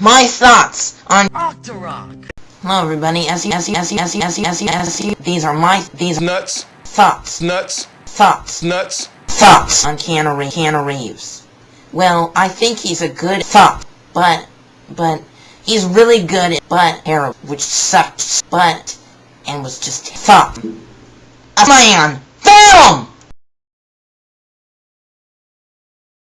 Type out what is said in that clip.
my thoughts on Octorok. Hello everybody, SE, These are my, these nuts, thoughts, nuts, thoughts, nuts. thoughts on Keanu, Re- Keanu Reeves. Well, I think he's a good thought, but, but, he's really good at butt hair, which sucks but, and was just thought. A man!